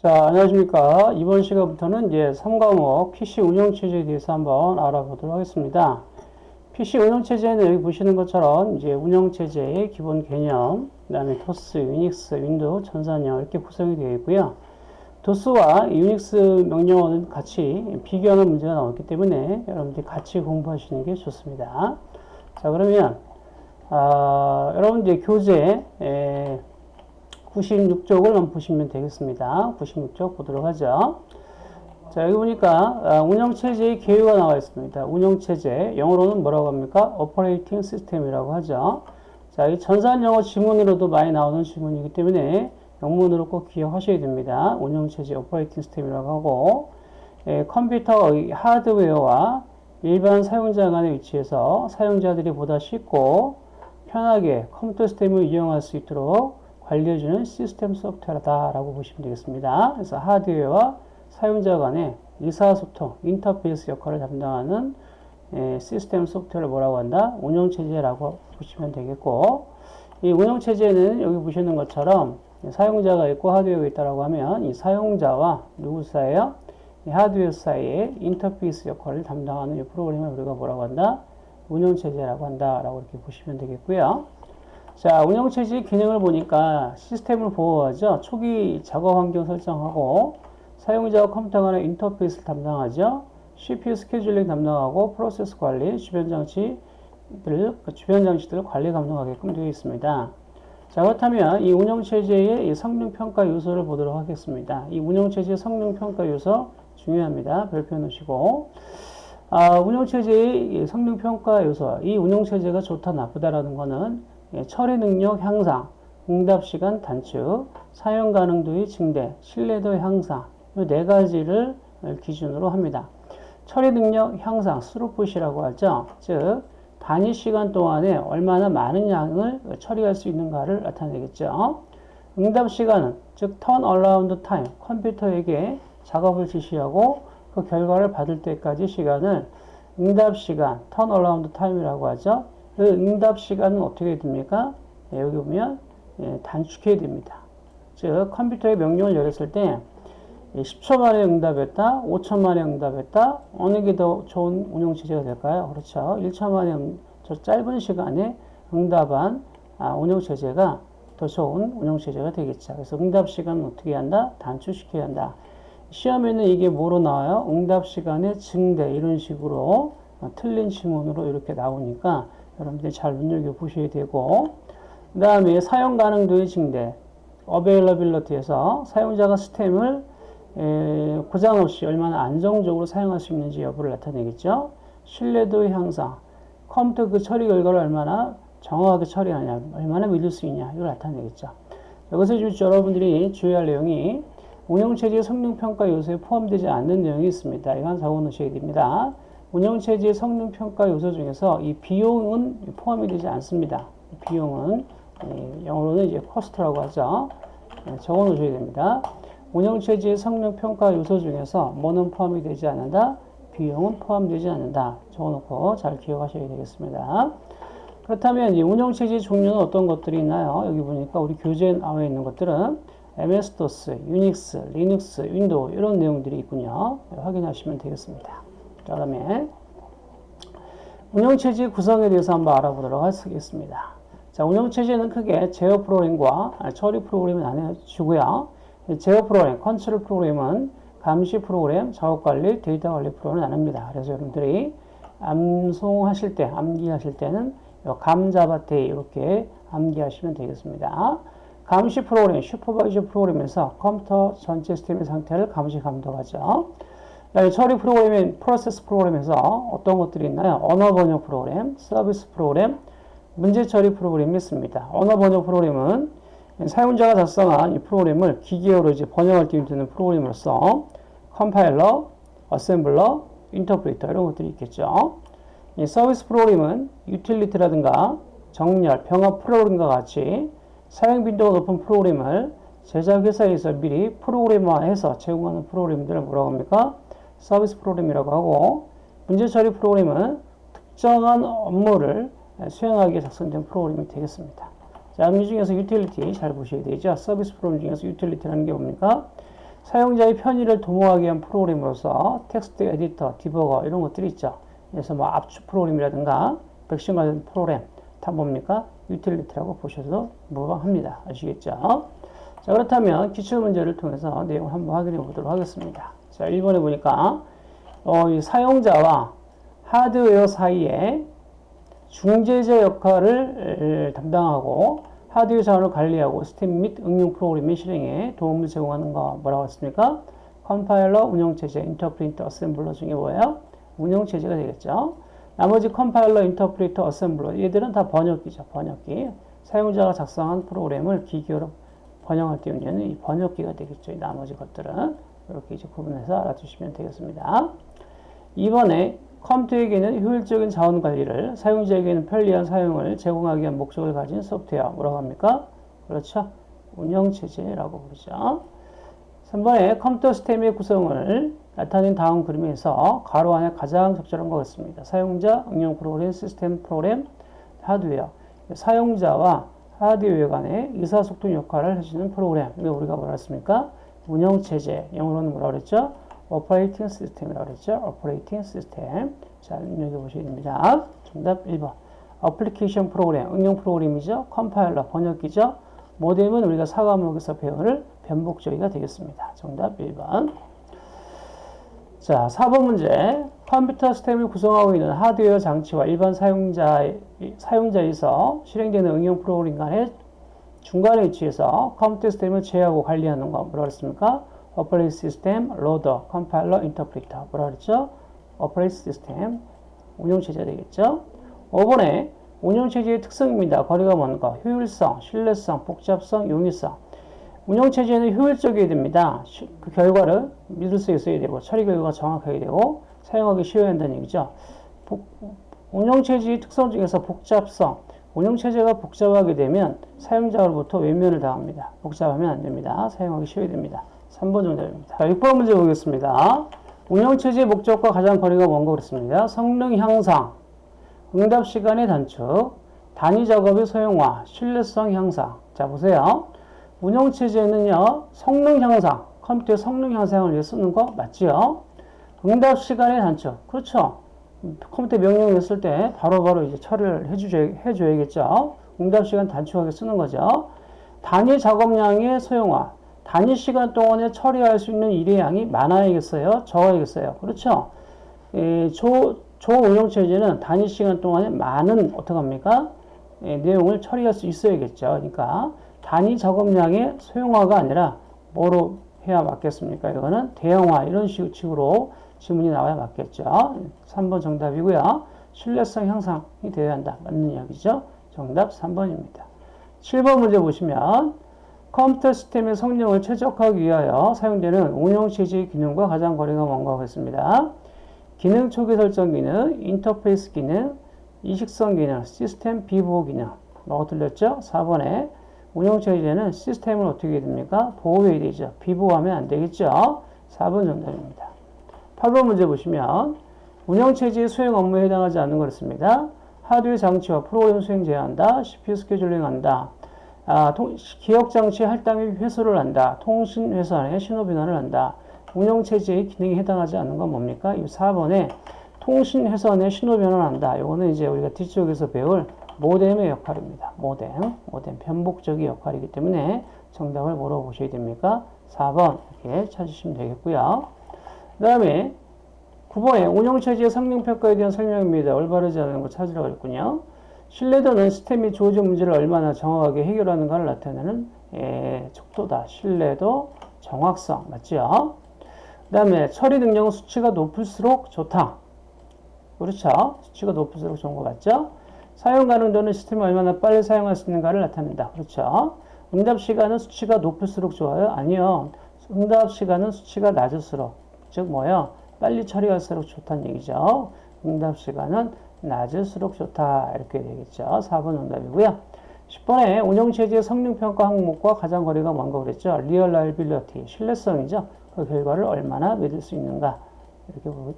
자, 안녕하십니까. 이번 시간부터는 이제 3과목 PC 운영체제에 대해서 한번 알아보도록 하겠습니다. PC 운영체제는 여기 보시는 것처럼 이제 운영체제의 기본 개념, 그 다음에 도스, 유닉스, 윈도우, 전산영어 이렇게 구성이 되어 있고요. 도스와 유닉스 명령어는 같이 비교하는 문제가 나왔기 때문에 여러분들이 같이 공부하시는 게 좋습니다. 자, 그러면, 아, 여러분들 교재, 에, 96쪽을 보시면 되겠습니다. 96쪽 보도록 하죠. 자, 여기 보니까 아, 운영체제의 개요가 나와 있습니다. 운영체제, 영어로는 뭐라고 합니까? Operating System이라고 하죠. 자, 이 전산 영어 지문으로도 많이 나오는 지문이기 때문에 영문으로 꼭 기억하셔야 됩니다. 운영체제 Operating System이라고 하고 예, 컴퓨터의 하드웨어와 일반 사용자 간의 위치에서 사용자들이 보다 쉽고 편하게 컴퓨터 시스템을 이용할 수 있도록 관리해주는 시스템 소프트웨어다라고 보시면 되겠습니다. 그래서 하드웨어와 사용자 간의 의사소통, 인터페이스 역할을 담당하는 에, 시스템 소프트웨어를 뭐라고 한다? 운영체제라고 보시면 되겠고 이 운영체제는 여기 보시는 것처럼 사용자가 있고 하드웨어가 있다고 하면 이 사용자와 누구 사이에요? 이 하드웨어 사이에 인터페이스 역할을 담당하는 이 프로그램을 우리가 뭐라고 한다? 운영체제라고 한다라고 이렇게 보시면 되겠고요. 자, 운영체제 기능을 보니까 시스템을 보호하죠. 초기 작업 환경 설정하고 사용자와 컴퓨터 간의 인터페이스를 담당하죠. CPU 스케줄링 담당하고 프로세스 관리, 주변 장치들, 그 주변 장치들 관리 감독하게끔 되어 있습니다. 자, 그렇다면 이 운영체제의 이 성능 평가 요소를 보도록 하겠습니다. 이 운영체제 성능 평가 요소 중요합니다. 별표 놓으시고. 아, 운영체제의 성능 평가 요소, 이 운영체제가 좋다, 나쁘다라는 거는 예, 처리 능력 향상, 응답 시간 단축, 사용 가능 도의 증대, 신뢰도 향상 이 네 가지를 기준으로 합니다. 처리 능력 향상, 스루풋이라고 하죠. 즉 단위 시간 동안에 얼마나 많은 양을 처리할 수 있는가를 나타내겠죠. 응답 시간은 즉 around time, 컴퓨터에게 작업을 지시하고 그 결과를 받을 때까지 시간을 응답 시간, around time이라고 하죠. 그 응답 시간은 어떻게 됩니까? 예, 여기 보면 예, 단축해야 됩니다. 즉 컴퓨터에 명령을 열었을 때 10초 만에 응답했다, 5초 만에 응답했다, 어느 게 더 좋은 운영 체제가 될까요? 그렇죠. 1초 만에 저 짧은 시간에 응답한 아, 운영 체제가 더 좋은 운영 체제가 되겠죠. 그래서 응답 시간은 어떻게 한다? 단축시켜야 한다. 시험에는 이게 뭐로 나와요? 응답 시간의 증대 이런 식으로 어, 틀린 지문으로 이렇게 나오니까 여러분들이 잘 눈여겨보셔야 되고 그 다음에 사용 가능도의 증대 어베일러빌러티에서 사용자가 스템을 에, 고장 없이 얼마나 안정적으로 사용할 수 있는지 여부를 나타내겠죠. 신뢰도의 향상 컴퓨터 그 처리 결과를 얼마나 정확하게 처리하냐 얼마나 믿을 수 있냐 이걸 나타내겠죠. 여기서 여러분들이 주의할 내용이 운영체제 성능평가 요소에 포함되지 않는 내용이 있습니다. 이건 적어 놓으셔야 됩니다. 운영체제의 성능평가 요소 중에서 이 비용은 포함이 되지 않습니다. 비용은 예, 영어로는 이제 코스트라고 하죠. 예, 적어 놓으셔야 됩니다. 운영체제의 성능평가 요소 중에서 뭐는 포함이 되지 않는다? 비용은 포함되지 않는다. 적어놓고 잘 기억하셔야 되겠습니다. 그렇다면 이 운영체제 종류는 어떤 것들이 있나요? 여기 보니까 우리 교재에 나와 있는 것들은 MS-DOS, 유닉스, 리눅스, 윈도우 이런 내용들이 있군요. 확인하시면 되겠습니다. 그 다음에 운영체제 구성에 대해서 한번 알아보도록 하겠습니다. 자, 운영체제는 크게 제어 프로그램과 처리 프로그램을 나눠주고요. 제어 프로그램, control program은 감시 프로그램, 작업관리, 데이터 관리 프로그램을 나눕니다. 그래서 여러분들이 암송하실 때, 암기하실 때는 감자바테 이렇게 암기하시면 되겠습니다. 감시 프로그램, supervisor program에서 컴퓨터 전체 시스템의 상태를 감시 감독하죠. 처리 프로그램인 process program에서 어떤 것들이 있나요? 언어 번역 프로그램, 서비스 프로그램, 문제 처리 프로그램이 있습니다. 언어 번역 프로그램은 사용자가 작성한 이 프로그램을 기계어로 이제 번역할 때 되는 프로그램으로서 컴파일러, 어셈블러, 인터프리터 이런 것들이 있겠죠. 이 서비스 프로그램은 유틸리티라든가 정렬, 병합 프로그램과 같이 사용 빈도가 높은 프로그램을 제작 회사에서 미리 프로그램화해서 제공하는 프로그램들을 뭐라고 합니까? 서비스 프로그램이라고 하고 문제 처리 프로그램은 특정한 업무를 수행하기 작성된 프로그램이 되겠습니다. 자, 이 중에서 유틸리티 잘 보셔야 되죠. 서비스 프로그램 중에서 유틸리티라는 게 뭡니까? 사용자의 편의를 도모하기 위한 프로그램으로서 text editor, 디버거 이런 것들이 있죠. 그래서 뭐 압축 프로그램이라든가 백신 관련 프로그램 다 뭡니까? 유틸리티라고 보셔도 무방합니다. 아시겠죠? 자 그렇다면 기출 문제를 통해서 내용을 한번 확인해 보도록 하겠습니다. 자 1번에 보니까 어, 이 사용자와 하드웨어 사이에 중재자 역할을 담당하고 하드웨어 자원을 관리하고 시스템 및 응용 프로그램의 실행에 도움을 제공하는 거 뭐라고 했습니까? 컴파일러, 운영체제, 인터프리터, 어셈블러 중에 뭐예요? 운영체제가 되겠죠. 나머지 컴파일러, 인터프리터, 어셈블러 얘들은 다 번역기죠. 번역기. 사용자가 작성한 프로그램을 기계어로 번역할 때이 번역기가 되겠죠. 이 나머지 것들은 이렇게 이제 구분해서 알아두시면 되겠습니다. 이번에 컴퓨터에게는 효율적인 자원 관리를, 사용자에게는 편리한 사용을 제공하기 위한 목적을 가진 소프트웨어. 뭐라고 합니까? 그렇죠. 운영체제라고 부르죠. 3번에 컴퓨터 시스템의 구성을 나타낸 다음 그림에서 가로 안에 가장 적절한 것 같습니다. 사용자, 응용 프로그램, 시스템 프로그램, 하드웨어. 사용자와 하드웨어 간의 의사소통 역할을 해주는 프로그램. 이거 우리가 뭐라 했습니까? 운영체제. 영어로는 뭐라 그랬죠? operating system이라고 그랬죠? operating system. 자, 입력해 보셔야 됩니다. 정답 1번. application program, 응용 프로그램이죠. 컴파일러, 번역기죠. 모뎀은 우리가 사과목에서 배우는 변복조기가 되겠습니다. 정답 1번. 자, 4번 문제. 컴퓨터 시스템을 구성하고 있는 하드웨어 장치와 일반 사용자, 사용자에서 실행되는 응용 프로그램 간의 중간에 위치해서 컴퓨터 시스템을 제어하고 관리하는 거 뭐라 그랬습니까? operating system, 로더, 컴파일러, 인터프리터 뭐라 그랬죠? operating system, 운영체제 되겠죠? 5번에 운영체제의 특성입니다. 거리가 먼 거? 효율성, 신뢰성, 복잡성, 용이성. 운영체제는 효율적이어야 됩니다. 그 결과를 믿을 수 있어야 되고 처리 결과가 정확하게 되고 사용하기 쉬워야 한다는 얘기죠. 운영체제의 특성 중에서 복잡성. 운영체제가 복잡하게 되면 사용자로부터 외면을 당합니다. 복잡하면 안 됩니다. 사용하기 쉬워야 됩니다. 3번 정답입니다. 자, 6번 문제 보겠습니다. 운영체제의 목적과 가장 거리가 먼거 그렇습니다. 성능 향상, 응답 시간의 단축, 단위 작업의 소형화, 신뢰성 향상. 자, 보세요. 운영체제는요, 성능 향상, 컴퓨터 성능 향상을 위해 쓰는 거 맞지요? 응답 시간의 단축. 그렇죠. 컴퓨터 명령을 쓸 때 바로바로 이제 처리를 해주셔, 해줘야겠죠. 응답 시간 단축하게 쓰는 거죠. 단위 작업량의 소형화. 단위 시간 동안에 처리할 수 있는 일의 양이 많아야겠어요? 적어야겠어요? 그렇죠? 에, 조, 조운영체제는 단위 시간 동안에 많은, 어떡합니까? 에, 내용을 처리할 수 있어야겠죠. 그러니까 단위 작업량의 소형화가 아니라 뭐로 해야 맞겠습니까? 이거는 대형화 이런 식으로 지문이 나와야 맞겠죠. 3번 정답이고요. 신뢰성 향상이 되어야 한다. 맞는 이야기죠. 정답 3번입니다. 7번 문제 보시면 컴퓨터 시스템의 성능을 최적화하기 위하여 사용되는 운영체제의 기능과 가장 거리가 먼가 하겠습니다. 기능 초기 설정 기능, 인터페이스 기능, 이식성 기능, 시스템 비보호 기능. 뭐가 틀렸죠? 4번에 운영체제는 시스템을 어떻게 해야 됩니까? 보호해야 되죠. 비보호하면 안 되겠죠? 4번 정답입니다. 8번 문제 보시면 운영체제의 수행 업무에 해당하지 않는 것습니다 하드웨어 장치와 프로그램 수행 제한한다. CPU 스케줄링 한다. 아, 기억장치 할당 및 회수를 한다. 통신 회선의 신호 변환을 한다. 운영체제의 기능에 해당하지 않는 건 뭡니까? 이 4번에 통신 회선의 신호 변환을 한다. 이거는 이제 우리가 뒤쪽에서 배울 모뎀의 역할입니다. 모뎀, 모뎀 편복적인 역할이기 때문에 정답을 물어보셔야 됩니까? 4번 이렇게 찾으시면 되겠고요. 그 다음에 9번에 운영체제의 성능평가에 대한 설명입니다. 올바르지 않은 거 찾으라고 했군요. 신뢰도는 시스템 및 조직 문제를 얼마나 정확하게 해결하는가를 나타내는 예, 척도다. 신뢰도, 정확성 맞죠? 그 다음에 처리 능력은 수치가 높을수록 좋다. 그렇죠? 수치가 높을수록 좋은 거 맞죠? 사용 가능도는 시스템을 얼마나 빨리 사용할 수 있는가를 나타낸다. 그렇죠? 응답 시간은 수치가 높을수록 좋아요? 아니요. 응답 시간은 수치가 낮을수록 즉 뭐요? 빨리 처리할수록 좋다는 얘기죠. 응답 시간은 낮을수록 좋다. 이렇게 되겠죠. 4번 응답이고요. 10번에 운영체제의 성능평가 항목과 가장 거리가 먼 거 그랬죠. reliability, 신뢰성이죠. 그 결과를 얼마나 믿을 수 있는가. 이렇게 보고,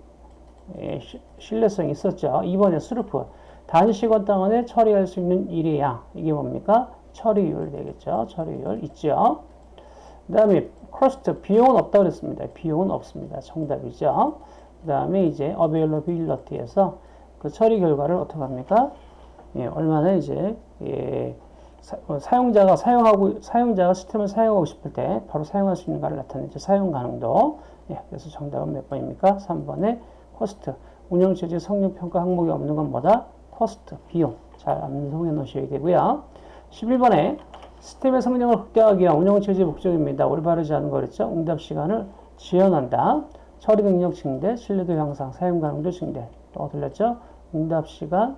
예, 신뢰성이 있었죠. 2번에 throughput, 단위 시간 동안에 처리할 수 있는 양. 이게 뭡니까? 처리율 되겠죠. 처리율 있죠. 그 다음에 cost 비용은 없다 그랬습니다. 비용은 없습니다. 정답이죠. 그 다음에 이제 availability에서 그 처리 결과를 어떻게 합니까? 예, 얼마나 이제 예, 사, 용자가 사용하고 사용자가 시스템을 사용하고 싶을 때 바로 사용할 수 있는가를 나타내죠. 사용 가능도. 예, 그래서 정답은 몇 번입니까? 3번의 cost. 운영 체제 성능 평가 항목이 없는 건 뭐다? cost, 비용. 잘 암송해 놓으셔야 되고요. 11번에 시스템의 성능을 극대화하기 위한 운영 체제 목적입니다. 올바르지 않은 거랬죠? 응답 시간을 지연한다. 처리 능력 증대, 신뢰도 향상, 사용 가능도 증대. 또 들렸죠? 응답 시간은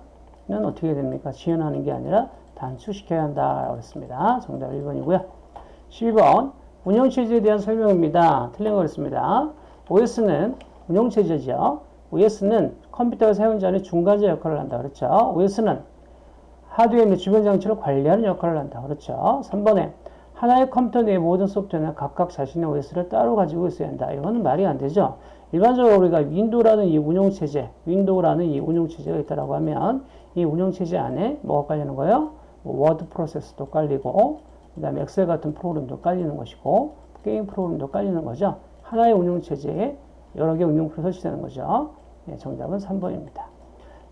어떻게 됩니까? 지연하는 게 아니라 단축시켜야 한다. 그랬습니다. 정답 1번이고요. 12번 운영 체제에 대한 설명입니다. 틀린 거였습니다. OS는 운영 체제죠. OS는 컴퓨터 사용자의 중간자 역할을 한다. 그렇죠. OS는 하드웨어 및 주변 장치를 관리하는 역할을 한다. 그렇죠. 3번에 하나의 컴퓨터 내 모든 소프트웨어는 각각 자신의 OS를 따로 가지고 있어야 한다. 이거는 말이 안 되죠. 일반적으로 우리가 윈도우라는 이 운영체제, 윈도우라는 이 운영체제가 있다고 하면 이 운영체제 안에 뭐가 깔리는 거예요? 뭐 워드 프로세서도 깔리고 그 다음에 엑셀 같은 프로그램도 깔리는 것이고 게임 프로그램도 깔리는 거죠. 하나의 운영체제에 여러 개 응용 프로 설치되는 거죠. 네, 정답은 3번입니다.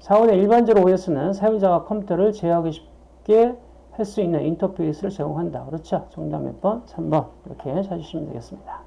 4번에 일반적으로 OS는 사용자가 컴퓨터를 제어하기 쉽게 할 수 있는 인터페이스를 제공한다. 그렇죠? 정답 몇 번? 3번. 이렇게 찾으시면 되겠습니다.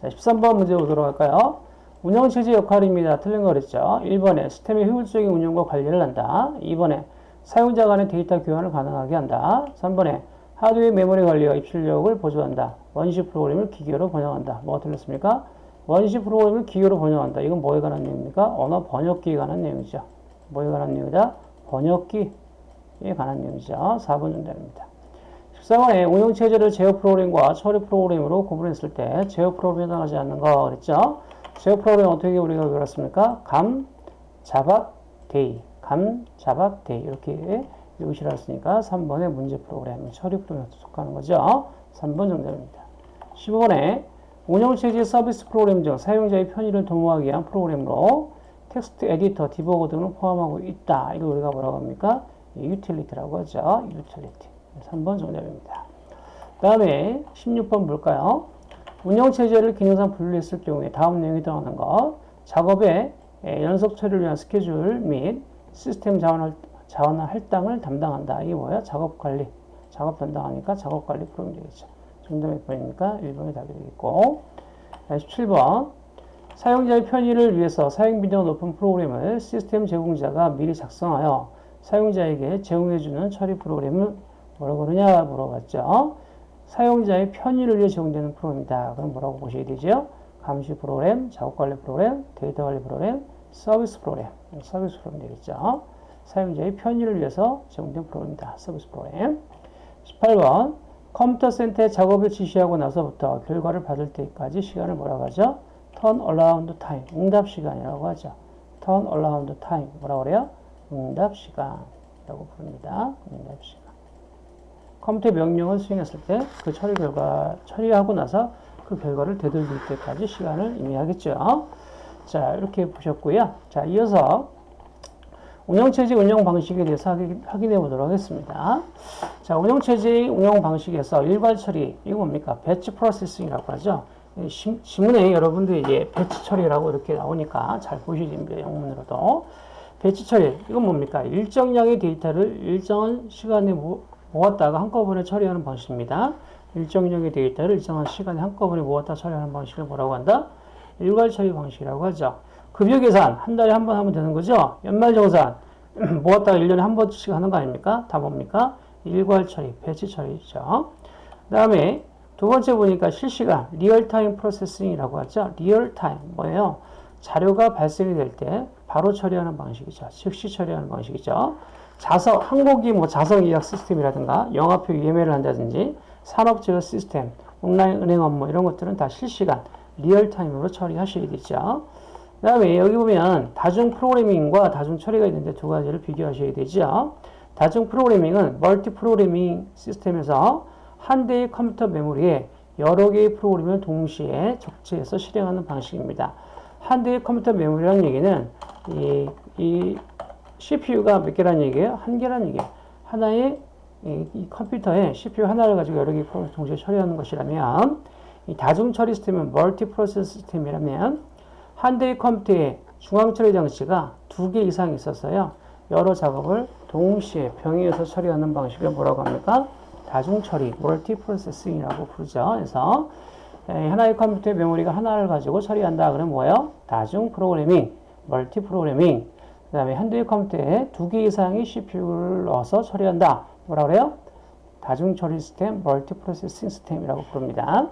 자, 13번 문제 보도록 할까요? 운영체제 역할입니다. 틀린 거 그랬죠? 1번에 시스템의 효율적인 운영과 관리를 한다. 2번에 사용자 간의 데이터 교환을 가능하게 한다. 3번에 하드웨어 메모리 관리와 입출력을 보조한다. 원시 프로그램을 기계로 번역한다. 뭐가 틀렸습니까? 원시 프로그램을 기계로 번역한다. 이건 뭐에 관한 내용입니까? 언어 번역기에 관한 내용이죠. 뭐에 관한 내용이다? 번역기에 관한 내용이죠. 4번 정답입니다. 14번에 운영체제를 제어 프로그램과 처리 프로그램으로 구분했을 때 제어 프로그램에 해당하지 않는 거 그랬죠? 제어 프로그램 어떻게 우리가 배웠습니까? 감, 자박, 데이. 감, 자박, 데이. 이렇게 읽으시라 했으니까 3번의 문제 프로그램, 처리 프로그램에 속하는 거죠. 3번 정답입니다. 15번에 운영체제 서비스 프로그램 중 사용자의 편의를 도모하기 위한 프로그램으로 텍스트 에디터, debugger 등을 포함하고 있다. 이거 우리가 뭐라고 합니까? 유틸리티라고 하죠. 유틸리티. 3번 정답입니다. 그 다음에 16번 볼까요? 운영체제를 기능상 분리했을 경우에 다음 내용이 들어가는 것. 작업의 연속 처리를 위한 스케줄 및 시스템 자원, 자원 할당을 담당한다. 이게 뭐야? 작업 관리. 작업 담당하니까 작업 관리 프로그램 되겠죠. 정답 몇 번입니까? 1번이 답이 되겠고. 17번. 사용자의 편의를 위해서 사용 빈도가 높은 프로그램을 시스템 제공자가 미리 작성하여 사용자에게 제공해주는 처리 프로그램을 뭐라고 그러냐 물어봤죠. 사용자의 편의를 위해 제공되는 프로그램이다. 그럼 뭐라고 보셔야 되죠? 감시 프로그램, 작업 관리 프로그램, 데이터 관리 프로그램, 서비스 프로그램. 서비스 프로그램 되겠죠. 사용자의 편의를 위해서 제공된 프로그램이다. 서비스 프로그램. 18번. 컴퓨터 센터에 작업을 지시하고 나서부터 결과를 받을 때까지 시간을 뭐라고 하죠? Turn around time. 응답 시간이라고 하죠. turn around time. 뭐라고 그래요? 응답 시간이라고 부릅니다. 응답 시간. 컴퓨터 명령을 수행했을 때 그 처리 결과, 처리하고 나서 그 결과를 되돌릴 때까지 시간을 의미하겠죠. 자, 이렇게 보셨고요. 자, 이어서 운영체제 운영 방식에 대해서 확인해 보도록 하겠습니다. 자, 운영체제 운영 방식에서 일괄 처리, 이거 뭡니까? batch processing이라고 하죠. 신 문에 여러분들이 이제 batch 처리라고 이렇게 나오니까 잘 됩니다. 영문으로도. batch 처리, 이건 뭡니까? 일정량의 데이터를 일정한 시간에 모았다가 한꺼번에 처리하는 방식입니다. 일정량의 데이터를 일정한 시간에 한꺼번에 모았다 처리하는 방식을 뭐라고 한다? 일괄 처리 방식이라고 하죠. 급여 계산 한 달에 한 번 하면 되는 거죠. 연말 정산 모았다가 1년에 한 번씩 하는 거 아닙니까? 다 뭡니까? 일괄 처리, batch 처리죠. 그 다음에 두 번째 보니까 실시간, real-time processing이라고 하죠. real-time, 뭐예요? 자료가 발생이 될 때 바로 처리하는 방식이죠. 즉시 처리하는 방식이죠. 좌석, 항공기 뭐 좌석 예약 시스템이라든가 영화표 예매를 한다든지 산업 제어 시스템, 온라인 은행 업무 이런 것들은 다 실시간, real-time으로 처리하셔야 되죠. 그 다음에 여기 보면 다중 programming과 다중 처리가 있는데 두 가지를 비교하셔야 되죠. 다중 programming은 multi programming 시스템에서 한 대의 컴퓨터 메모리에 여러 개의 프로그램을 동시에 적재해서 실행하는 방식입니다. 한 대의 컴퓨터 메모리라는 얘기는 이, 이 CPU가 몇 개란 얘기예요? 한 개란 얘기예요. 하나의 이, 이 컴퓨터에 CPU 하나를 가지고 여러 개의 프로그램을 동시에 처리하는 것이라면 이 다중 처리 시스템은 multi process 시스템이라면 한 대의 컴퓨터에 중앙 처리 장치가 두 개 이상 있어서요. 여러 작업을 동시에 병행해서 처리하는 방식을 뭐라고 합니까? 다중 처리, multi processing이라고 부르죠. 그래서 에, 하나의 컴퓨터의 메모리가 하나를 가지고 처리한다. 그러면 뭐예요? 다중 프로그래밍, multi programming. 그 다음에 한 대의 컴퓨터에 두 개 이상의 CPU를 넣어서 처리한다. 뭐라 그래요? 다중 처리 시스템, multi processing 시스템이라고 부릅니다.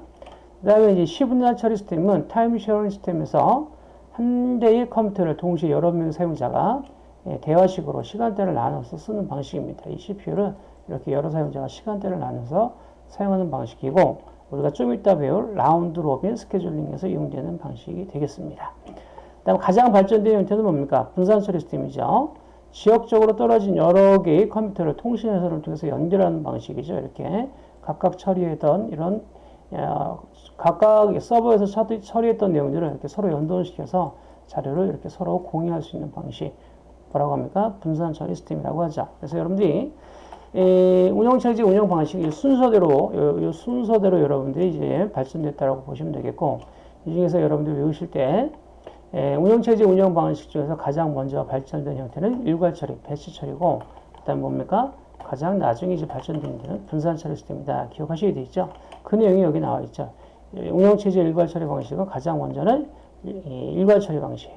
그 다음에 이제 시분할 처리 시스템은 time sharing 시스템에서 한 대의 컴퓨터를 동시에 여러 명의 사용자가 예, 대화식으로 시간대를 나눠서 쓰는 방식입니다. 이 CPU를 이렇게 여러 사용자가 시간대를 나눠서 사용하는 방식이고 우리가 좀 이따 배울 round robin scheduling에서 이용되는 방식이 되겠습니다. 다음 가장 발전된 형태는 뭡니까? 분산 처리 시스템이죠. 지역적으로 떨어진 여러 개의 컴퓨터를 통신회선을 통해서 연결하는 방식이죠. 이렇게 각각 처리했던 이런 어, 각각 서버에서 처리했던 내용들을 이렇게 서로 연동시켜서 자료를 이렇게 서로 공유할 수 있는 방식 뭐라고 합니까? 분산 처리 시스템이라고 하죠. 그래서 여러분들이 에, 운영체제 운영 방식이 순서대로 요, 요 순서대로 여러분들이 이제 발전됐다라고 보시면 되겠고 이 중에서 여러분들 외우실 때 에, 운영체제 운영 방식 중에서 가장 먼저 발전된 형태는 일괄 처리, batch 처리고 그다음 뭡니까? 가장 나중에 이제 발전된 형태는 분산 처리 시스템이다. 기억하셔야 되죠. 그 내용이 여기 나와 있죠. 운영체제 일괄 처리 방식은 가장 먼저는 일괄 처리 방식,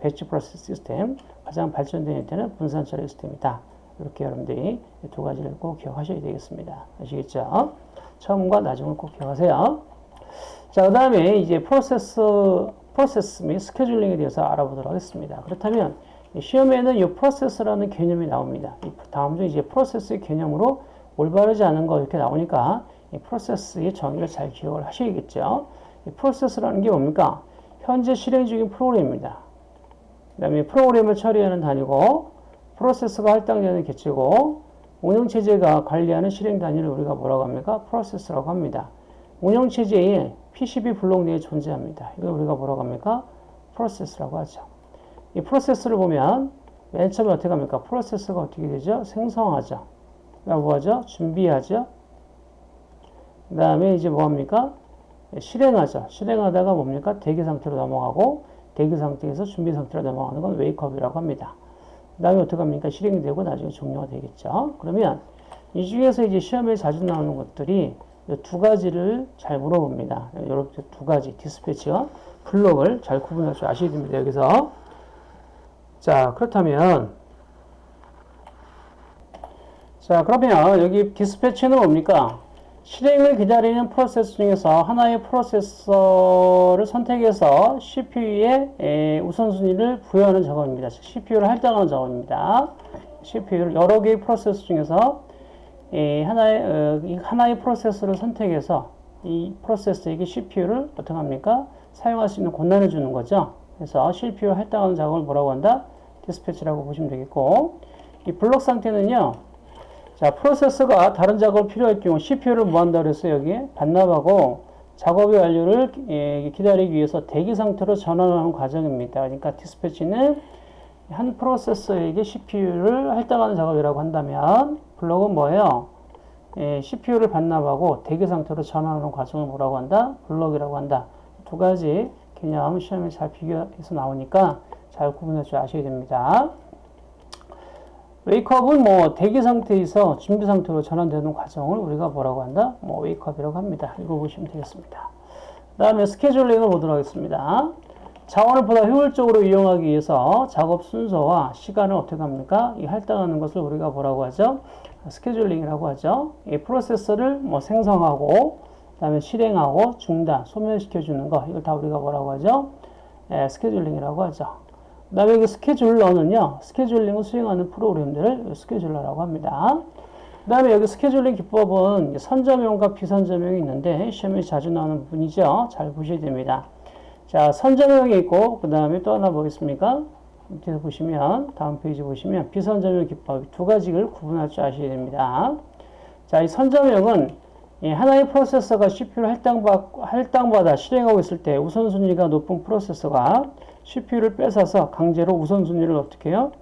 batch process 시스템, 가장 발전된 형태는 분산 처리 시스템이다. 이렇게 여러분들이 두 가지를 꼭 기억하셔야 되겠습니다. 아시겠죠? 처음과 나중을 꼭 기억하세요. 자, 그 다음에 이제 프로세스, 프로세스 및 스케줄링에 대해서 알아보도록 하겠습니다. 그렇다면 시험에는 이 프로세스라는 개념이 나옵니다. 다음 중 이제 프로세스의 개념으로 올바르지 않은 거 이렇게 나오니까 이 프로세스의 정의를 잘 기억을 하셔야겠죠. 이 프로세스라는 게 뭡니까? 현재 실행 중인 프로그램입니다. 그 다음에 프로그램을 처리하는 단위고 프로세스가 할당되는 개체고 운영체제가 관리하는 실행 단위를 우리가 뭐라고 합니까? 프로세스라고 합니다. 운영체제에 PCB 블록 내에 존재합니다. 이걸 우리가 뭐라고 합니까? 프로세스라고 하죠. 이 프로세스를 보면 맨 처음에 어떻게 합니까? 프로세스가 어떻게 되죠? 생성하죠. 뭐 하죠? 준비하죠. 그 다음에 이제 뭐 합니까? 실행하죠. 실행하다가 뭡니까? 대기 상태로 넘어가고 대기 상태에서 준비 상태로 넘어가는 건 웨이크업이라고 합니다. 그 다음에 어떻게 합니까? 실행이 되고 나중에 종료가 되겠죠. 그러면 이 중에서 이제 시험에 자주 나오는 것들이 두 가지를 잘 물어봅니다. 여러분 두 가지 디스패치와 블록을 잘 구분할 줄 아셔야 됩니다. 여기서 자 그렇다면 자 그러면 여기 디스패치는 뭡니까? 실행을 기다리는 프로세스 중에서 하나의 프로세서를 선택해서 CPU에 우선순위를 부여하는 작업입니다. CPU를 할당하는 작업입니다. CPU를 여러 개의 프로세스 중에서 하나의, 어, 하나의 프로세서를 선택해서 이 프로세서에게 CPU를 어떻게 합니까? 사용할 수 있는 권한을 주는 거죠. 그래서 CPU 할당하는 작업을 뭐라고 한다? dispatch라고 보시면 되겠고 이 블록 상태는요. 자, 프로세서가 다른 작업을 필요할 경우 CPU를 뭐한다 그랬어요, 여기? 반납하고 작업의 완료를 예, 기다리기 위해서 대기 상태로 전환하는 과정입니다. 그러니까 dispatch는 한 프로세서에게 CPU를 할당하는 작업이라고 한다면 block은 뭐예요? 예, CPU를 반납하고 대기 상태로 전환하는 과정을 뭐라고 한다? block이라고 한다. 두 가지 개념 시험에 잘 비교해서 나오니까 잘 구분할 줄 아셔야 됩니다. wake up은 뭐 대기 상태에서 준비 상태로 전환되는 과정을 우리가 뭐라고 한다? 뭐 wake up이라고 합니다. 읽어보시면 되겠습니다. 그 다음에 scheduling을 보도록 하겠습니다. 자원을 보다 효율적으로 이용하기 위해서 작업 순서와 시간을 어떻게 합니까? 이 할당하는 것을 우리가 뭐라고 하죠? scheduling이라고 하죠. 이 프로세서를 뭐 생성하고 그다음에 실행하고 중단, 소멸시켜 주는 거 이걸 다 우리가 뭐라고 하죠? 예, scheduling이라고 하죠. 그 다음에 그 scheduler는요, scheduling을 수행하는 프로그램들을 scheduler라고 합니다. 그 다음에 여기 scheduling 기법은 선점형과 비선점형이 있는데 시험에 자주 나오는 부분이죠. 잘 보셔야 됩니다. 자, 선점형이 있고 그 다음에 또 하나 보겠습니까? 밑에서 보시면 다음 페이지 보시면 비선점형 기법 두 가지를 구분할 줄 아셔야 됩니다. 자, 이 선점형은 하나의 프로세서가 CPU를 할당받, 할당받아 실행하고 있을 때 우선순위가 높은 프로세서가 CPU를 뺏어서 강제로 우선순위를 어떻게 해요?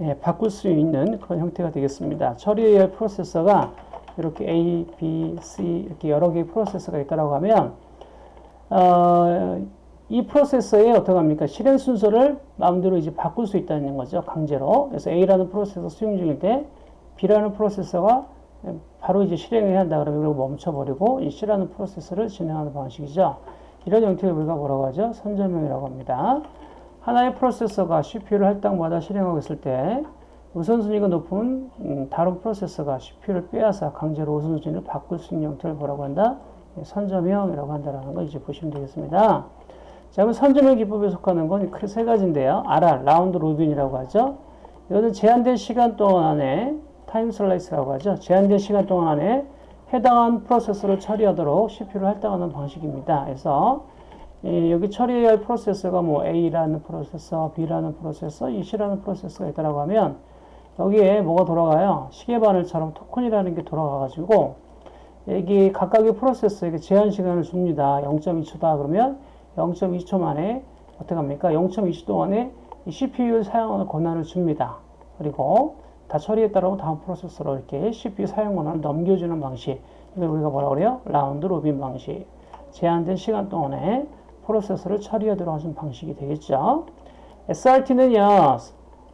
예, 바꿀 수 있는 그런 형태가 되겠습니다. 처리의 프로세서가 이렇게 A, B, C 이렇게 여러 개의 프로세서가 있다고 하면 어, 이 프로세서의 어떻게 합니까? 실행 순서를 마음대로 이제 바꿀 수 있다는 거죠. 강제로. 그래서 A라는 프로세서 수행 중일 때 B라는 프로세서가 바로 이제 실행해야 한다 그러면 이걸 멈춰버리고 이 C라는 프로세서를 진행하는 방식이죠. 이런 형태를 우리가 뭐라고 하죠? 선점형이라고 합니다. 하나의 프로세서가 CPU를 할 당마다 실행하고 있을 때 우선순위가 높은 음, 다른 프로세서가 CPU를 빼앗아 강제로 우선순위를 바꿀 수 있는 형태를 뭐라고 한다? 예, 선점형이라고 한다는 거 이제 보시면 되겠습니다. 자, 그럼 선점형 기법에 속하는 건 그 세 가지인데요. RR, round robin이라고 하죠. 이거는 제한된 시간 동안 안에 time slice라고 하죠. 제한된 시간 동안 안에 해당한 프로세서를 처리하도록 CPU를 할당하는 방식입니다. 그래서 예, 여기 처리해야 할 프로세서가 뭐 A라는 프로세서, B라는 프로세서, C라는 프로세서가 있다고 하면 여기에 뭐가 돌아가요? 시계바늘처럼 토큰이라는 게 돌아가가지고 여기 각각의 프로세서에게 제한 시간을 줍니다. 0.2초다 그러면 0.2초 만에 어떻게 합니까? 0.2초 동안에 CPU 사용하는 권한을 줍니다. 그리고 다 처리했다라고 다음 프로세서로 이렇게 CPU 사용 권한을 넘겨주는 방식. 이걸 우리가 뭐라 그래요? round robin 방식. 제한된 시간 동안에 프로세서를 처리하도록 하는 방식이 되겠죠. SRT는요,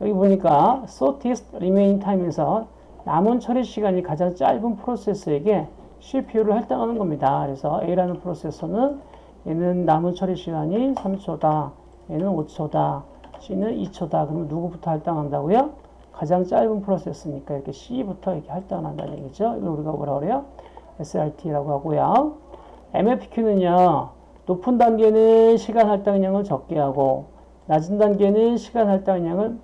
여기 보니까 shortest remaining time에서 남은 처리 시간이 가장 짧은 프로세서에게 CPU를 할당하는 겁니다. 그래서 A라는 프로세서는 얘는 남은 처리 시간이 3초다. 얘는 5초다. C는 2초다. 그러면 누구부터 할당한다고요? 가장 짧은 프로세스니까 이렇게 C부터 이렇게 할당한다는 얘기죠. 이걸 우리가 뭐라 그래요? SRT라고 하고요. MFQ는요. 높은 단계는 시간 할당량을 적게 하고 낮은 단계는 시간 할당량을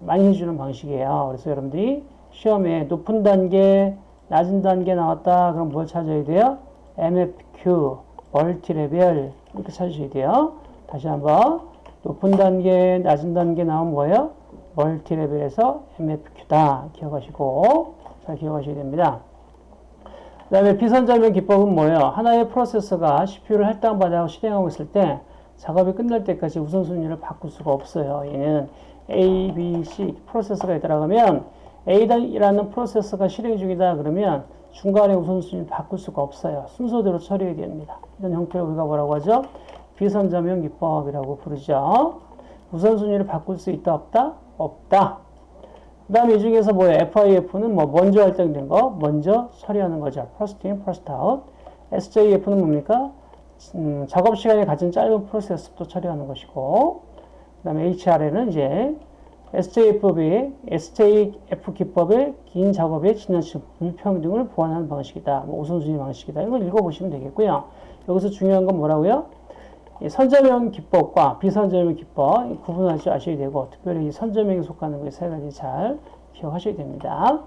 많이 해주는 방식이에요. 그래서 여러분들이 시험에 높은 단계, 낮은 단계 나왔다. 그럼 뭘 찾아야 돼요? MFQ, 멀티레벨 이렇게 찾으셔야 돼요. 다시 한번 높은 단계, 낮은 단계 나오면 뭐예요? 멀티레벨에서 MFQ다. 기억하시고 잘 기억하셔야 됩니다. 그 다음에 비선점의 기법은 뭐예요? 하나의 프로세서가 CPU를 할당받아 실행하고 있을 때 작업이 끝날 때까지 우선순위를 바꿀 수가 없어요. 얘는 A, B, C 프로세서가 있다고 하면 A라는 프로세서가 실행 중이다 그러면 중간에 우선순위를 바꿀 수가 없어야 순서대로 처리해야 됩니다. 이런 형태를 우리가 뭐라고 하죠? 비선점형 기법이라고 부르죠. 우선순위를 바꿀 수 있다 없다? 없다. 그 다음에 이 중에서 뭐예요? FIF는 뭐 먼저 할당된 거, 먼저 처리하는 거죠. first in, first out. SJF는 뭡니까? 음, 작업 시간이 가장 짧은 프로세스부터 처리하는 것이고, 그 다음에 HR에는 이제 SJF법의, SJF 기법의 긴 작업의 지나친 불평등을 보완하는 방식이다. 뭐 우선순위 방식이다. 이걸 읽어보시면 되겠고요. 여기서 중요한 건 뭐라고요? 선점형 기법과 비선점형 기법 구분하지 아셔야 되고 특별히 선점형에 속하는 것 세 가지 잘 기억하셔야 됩니다.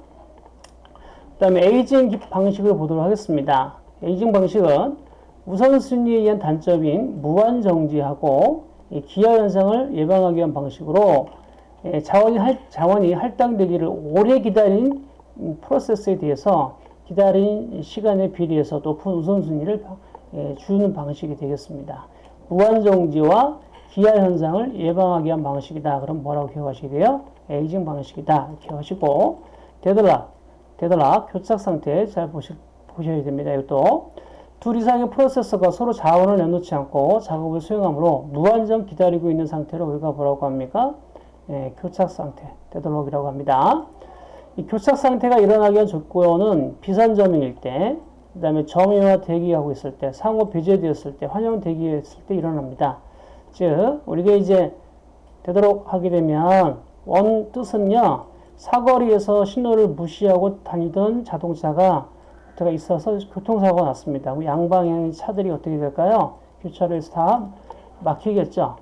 그 다음에 에이징 방식을 보도록 하겠습니다. 에이징 방식은 우선순위에 의한 단점인 무한정지하고 기하 현상을 예방하기 위한 방식으로 자원이, 할, 자원이 할당되기를 오래 기다린 프로세스에 대해서 기다린 시간에 비례해서 높은 우선순위를 주는 방식이 되겠습니다. 무한정지와 기하 현상을 예방하기 위한 방식이다. 그럼 뭐라고 기억하시게 돼요? aging 방식이다. 기억하시고 deadlock, deadlock 교착 상태 잘 보시, 보셔야 됩니다. 이것도 둘 이상의 프로세서가 서로 자원을 내놓지 않고 작업을 수행하므로 무한정 기다리고 있는 상태를 우리가 뭐라고 합니까? 예, 교착 상태, deadlock이라고 합니다. 이 교착 상태가 일어나기 위한 조건은 비선점일 때, 그 다음에 점유와 대기하고 있을 때, 상호 배제되었을 때, 환형 대기했을 때 일어납니다. 즉, 우리가 이제 되도록 하게 되면, 원 뜻은요, 사거리에서 신호를 무시하고 다니던 자동차가 어떻게 있어서 교통사고가 났습니다. 양방향의 차들이 어떻게 될까요? 교차로에서 다 막히겠죠.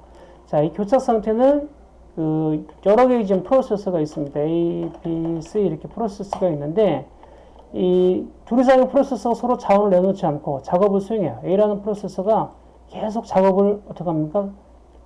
자, 이 교착 상태는 그 여러 개의 지금 프로세서가 있습니다. A, B, C 이렇게 프로세서가 있는데 이 둘 이상의 프로세서가 서로 자원을 내놓지 않고 작업을 수행해요. A라는 프로세서가 계속 작업을 어떻게 합니까?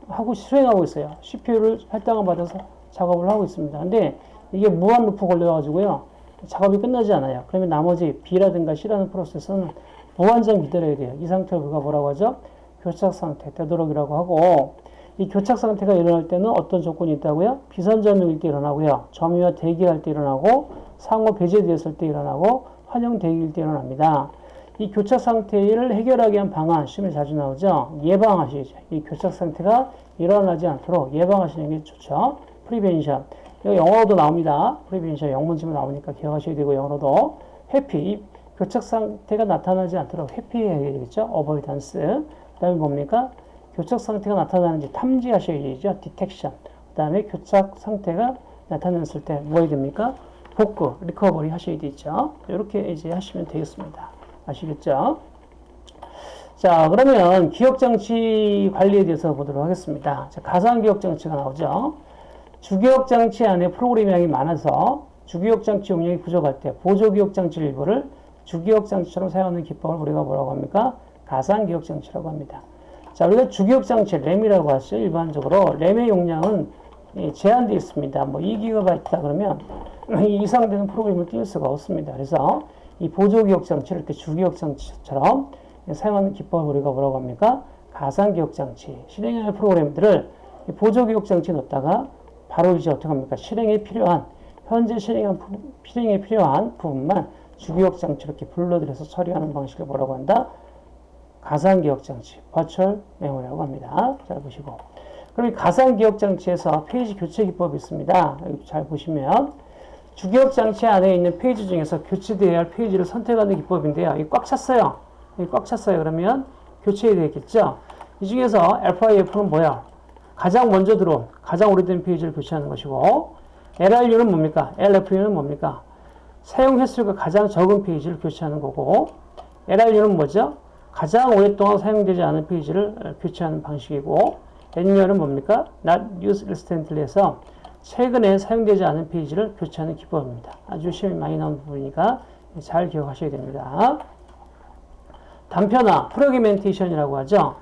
하고 수행하고 있어요. CPU를 할당을 받아서 작업을 하고 있습니다. 근데 이게 무한 루프 걸려가지고요. 작업이 끝나지 않아요. 그러면 나머지 B라든가 C라는 프로세서는 무한정 기다려야 돼요. 이 상태를 우리가 뭐라고 하죠? 교착 상태, 되도록이라고 하고 이 교착 상태가 일어날 때는 어떤 조건이 있다고요? 비선점일 때 일어나고요. 점유와 대기할 때 일어나고 상호 배제되었을 때 일어나고 환영 대기일 때 일어납니다. 이 교착 상태를 해결하기 위한 방안 시험에 자주 나오죠. 예방하시죠. 이 교착 상태가 일어나지 않도록 예방하시는 게 좋죠. prevention. 이거 영어로도 나옵니다. prevention 영문지문 나오니까 기억하셔야 되고 영어로도 회피. 이 교착 상태가 나타나지 않도록 회피해야 되겠죠. avoidance. 그다음에 뭡니까? 교착 상태가 나타나는지 탐지하셔야 되죠. detection. 그다음에 교착 상태가 나타났을 때 뭐 해야 됩니까? 복구, 리커버리 하셔야 되죠. 이렇게 이제 하시면 되겠습니다. 아시겠죠? 자, 그러면 기억장치 관리에 대해서 보도록 하겠습니다. 자, 가상기억장치가 나오죠. 주기억장치 안에 프로그램량이 많아서 주기억장치 용량이 부족할 때 보조기억장치 일부를 주기억장치처럼 사용하는 기법을 우리가 뭐라고 합니까? 가상기억장치라고 합니다. 자, 우리가 주기억장치 램이라고 하죠. 일반적으로 램의 용량은 제한되어 있습니다. 뭐 2기가가 있다 그러면 이 이상 되는 프로그램을 띄울 수가 없습니다. 그래서 이 보조기억장치를 이렇게 주기억장치처럼 사용하는 기법을 우리가 뭐라고 합니까? 가상기억장치. 실행할 프로그램들을 보조기억장치에 넣다가 바로 이제 어떻게 합니까? 실행에 필요한, 현재 실행한, 실행에 필요한 부분만 주기억장치로 이렇게 불러들여서 처리하는 방식을 뭐라고 한다? 가상기억장치, 버추얼 메모리라고 합니다. 잘 보시고. 그럼 이 가상기억장치에서 페이지 교체 기법이 있습니다. 여기 잘 보시면 주기억 장치 안에 있는 페이지 중에서 교체되어야 할 페이지를 선택하는 기법인데요. 이 꽉 찼어요. 이꽉 찼어요. 그러면 교체해야 되겠죠. 이 중에서 FIFO는 뭐야? 가장 먼저 들어온, 가장 오래된 페이지를 교체하는 것이고 LRU는 뭡니까? LFU는 뭡니까? 사용 횟수가 가장 적은 페이지를 교체하는 거고 LRU는 뭐죠? 가장 오랫동안 사용되지 않은 페이지를 교체하는 방식이고 NU는 뭡니까? Not used recently 해서 최근에 사용되지 않은 페이지를 교체하는 기법입니다. 아주 시험이 많이 나온 부분이니까 잘 기억하셔야 됩니다. 단편화, 프로그멘테이션이라고 하죠.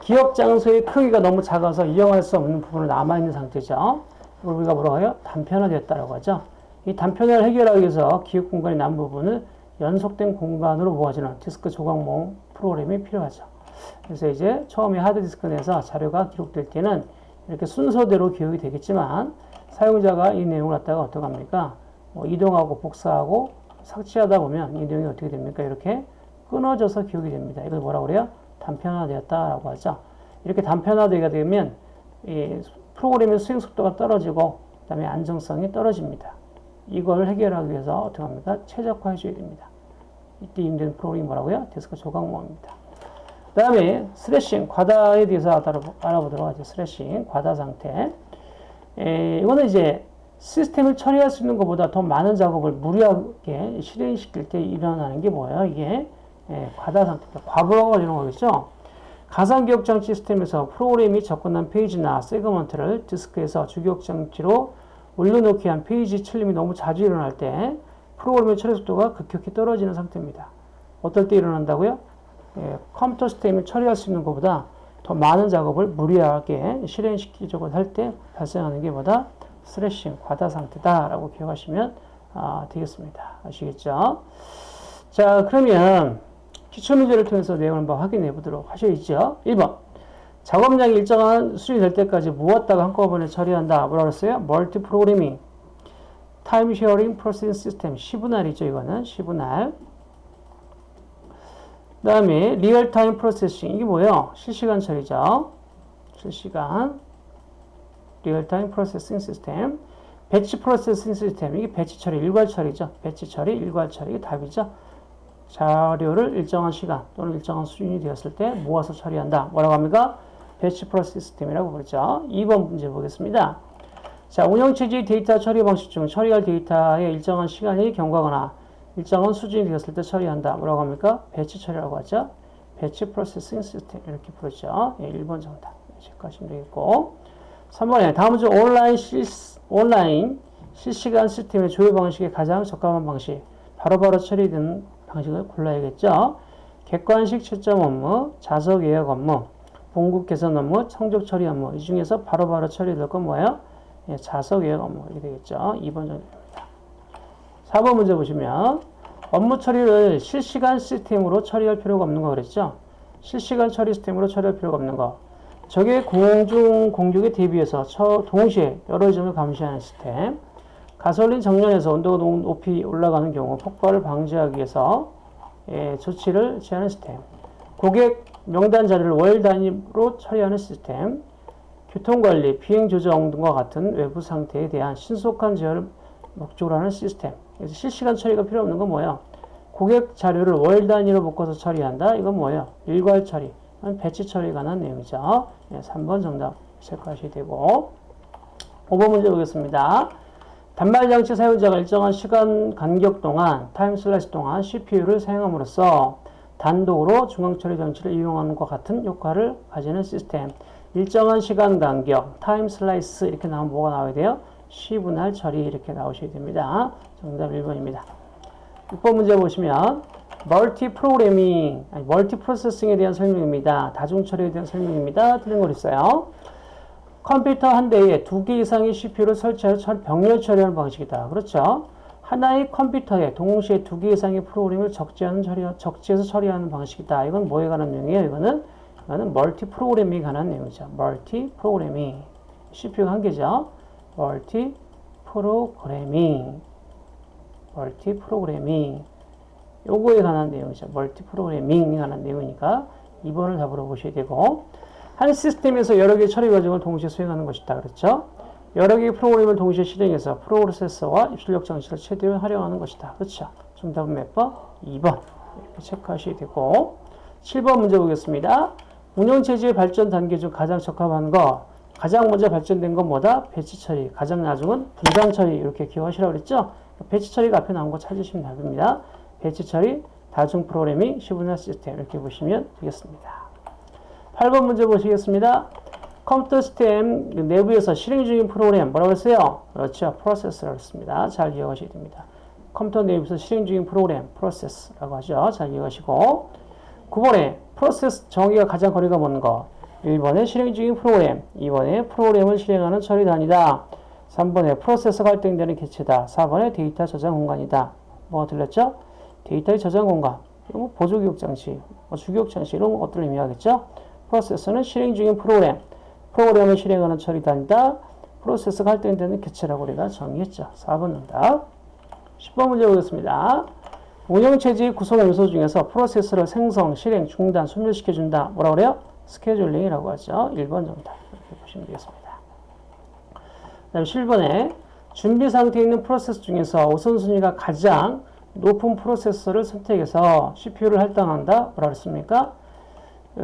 기억 장소의 크기가 너무 작아서 이용할 수 없는 부분은 남아있는 상태죠. 우리가 뭐라고 해요? 단편화되었다라고 하죠. 이 단편화를 해결하기 위해서 기억 공간이 남은 부분은 연속된 공간으로 모아지는 디스크 조각 모음 프로그램이 필요하죠. 그래서 이제 처음에 하드디스크 내에서 자료가 기록될 때는 이렇게 순서대로 기억이 되겠지만 사용자가 이 내용을 갖다가 어떻게 합니까? 뭐 이동하고 복사하고 삭제하다 보면 이 내용이 어떻게 됩니까? 이렇게 끊어져서 기억이 됩니다. 이걸 뭐라고 그래요? 단편화되었다라고 하죠. 이렇게 단편화되게 되면 이 프로그램의 수행 속도가 떨어지고 그다음에 안정성이 떨어집니다. 이걸 해결하기 위해서 어떻게 합니까? 최적화해 줘야 됩니다. 이때 힘든 프로그램이 뭐라고요? 디스크 조각모음입니다. 그 다음에 thrashing, 과다에 대해서 알아보도록 하죠. thrashing, 과다 상태. 에, 이거는 이제 시스템을 처리할 수 있는 것보다 더 많은 작업을 무리하게 실행시킬 때 일어나는 게 뭐예요? 이게 에, 과다 상태, 과부하가 이런 거겠죠? 가상기억장치 시스템에서 프로그램이 접근한 페이지나 세그먼트를 디스크에서 주기억장치로 올려놓기 위한 페이지 칠림이 너무 자주 일어날 때 프로그램의 처리 속도가 급격히 떨어지는 상태입니다. 어떨 때 일어난다고요? 예, 컴퓨터 시스템을 처리할 수 있는 것보다 더 많은 작업을 무리하게 실행시키려고 할 때 발생하는 게 뭐다? thrashing, 과다 상태다라고 기억하시면 아, 되겠습니다. 아시겠죠? 자, 그러면 기출문제를 통해서 내용을 한번 확인해 보도록 하셔야죠. 1번. 작업량이 일정한 수준이 될 때까지 모았다가 한꺼번에 처리한다. 뭐라 그랬어요? multi programming. Time sharing processing system. 시분할이죠, 이거는. 시분할. 그 다음에 real-time processing 이게 뭐예요? 실시간 처리죠. 실시간 real-time processing system batch processing system 이게 batch 처리 일괄 처리죠. batch 처리 일괄 처리 이게 답이죠. 자료를 일정한 시간 또는 일정한 수준이 되었을 때 모아서 처리한다. 뭐라고 합니까? batch processing system이라고 부르죠. 2번 문제 보겠습니다. 자, 운영체제의 데이터 처리 방식 중 처리할 데이터의 일정한 시간이 경과하거나 일정한 수준이 되었을 때 처리한다. 뭐라고 합니까? batch 처리라고 하죠. batch processing system 이렇게 부르죠. 예, 1번 정답. 체크하시면 되겠고 3번에 다음 중 온라인, 실, 온라인 실시간 시스템의 조율 방식에 가장 적합한 방식 바로바로 처리되는 방식을 골라야겠죠. 객관식 채점 업무, 자석 예약 업무, 봉급 개선 업무, 성적 처리 업무 이 중에서 바로바로 처리될 건 뭐예요? 예, 자석 예약 업무 이렇게 되겠죠. 2번 정답입니다. 4번 문제 보시면 업무 처리를 실시간 시스템으로 처리할 필요가 없는 거 그랬죠? 실시간 처리 시스템으로 처리할 필요가 없는 거. 적의 공중 공격에 대비해서 동시에 여러 점을 감시하는 시스템. 가솔린 정렬에서 온도가 높이 올라가는 경우 폭발을 방지하기 위해서 예, 조치를 취하는 시스템. 고객 명단 자료를 월 단위로 처리하는 시스템. 교통관리, 비행조정 등과 같은 외부 상태에 대한 신속한 제어를 목적으로 하는 시스템. 그래서 실시간 처리가 필요 없는 건 뭐예요? 고객 자료를 월 단위로 묶어서 처리한다. 이건 뭐예요? 일괄 처리. batch 처리에 관한 내용이죠. 네, 3번 정답 체크하셔야 되고 5번 문제 보겠습니다. 단말 장치 사용자가 일정한 시간 간격 동안 time slice 동안 CPU를 사용함으로써 단독으로 중앙처리 장치를 이용하는 것 같은 효과를 가지는 시스템. 일정한 시간 간격, time slice 이렇게 나오면 뭐가 나와야 돼요? 시분할 처리 이렇게 나오셔야 됩니다. 정답 1번입니다. 6번 문제 보시면 multi programming, 아니, multi processing에 대한 설명입니다. 다중 처리에 대한 설명입니다. 틀린 걸 있어요. 컴퓨터 한 대에 두 개 이상의 CPU를 설치해서 병렬 처리하는 방식이다. 그렇죠? 하나의 컴퓨터에 동시에 두 개 이상의 프로그램을 적재하는 처리, 적재해서 처리하는 방식이다. 이건 뭐에 관한 내용이에요? 이거는 이거는 multi programming에 관한 내용이죠. multi programming. CPU가 한 개죠. multi programming. Multi programming. 요거에 관한 내용이죠. multi programming에 관한 내용이니까 2번을 답으로 보셔야 되고 한 시스템에서 여러 개의 처리 과정을 동시에 수행하는 것이다. 그렇죠? 여러 개의 프로그램을 동시에 실행해서 프로세서와 입출력 장치를 최대한 활용하는 것이다. 그렇죠? 정답은 몇 번? 2번. 이렇게 체크하셔야 되고 7번 문제 보겠습니다. 운영체제의 발전 단계 중 가장 적합한 거 가장 먼저 발전된 건 뭐다? batch 처리. 가장 나중은 분산 처리. 이렇게 기억하시라고 그랬죠? 배치 처리가 앞에 나온 거 찾으시면 답입니다. 배치 처리, 다중 프로그래밍, 시분할 시스템 이렇게 보시면 되겠습니다. 8번 문제 보시겠습니다. 컴퓨터 시스템 내부에서 실행 중인 프로그램 뭐라고 했어요? 그렇죠. 프로세스라고 했습니다. 잘 기억하셔야 됩니다. 컴퓨터 내부에서 실행 중인 프로그램 프로세스라고 하죠. 잘 기억하시고 9번에 프로세스 정의와 가장 거리가 먼 거 1번에 실행 중인 프로그램 2번에 프로그램을 실행하는 처리 단위다 3번에 프로세서가 할당되는 개체다 4번에 데이터 저장 공간이다 뭐가 틀렸죠? 데이터의 저장 공간, 뭐 보조기억 장치, 뭐 주기억 장치 이런 것들을 의미하겠죠. 프로세스는 실행 중인 프로그램, 프로그램을 실행하는 처리 단위다. 프로세서가 할당되는 개체라고 우리가 정의했죠. 4번 정답. 10번 문제 보겠습니다. 운영체제의 구성 요소 중에서 프로세스를 생성, 실행, 중단, 소멸시켜준다. 뭐라 그래요? 스케줄링이라고 하죠. 1번 정답. 이렇게 보시면 되겠습니다. 그 다음 7번에 준비 상태에 있는 프로세스 중에서 우선순위가 가장 높은 프로세스를 선택해서 CPU를 할당한다. 뭐라 그랬습니까?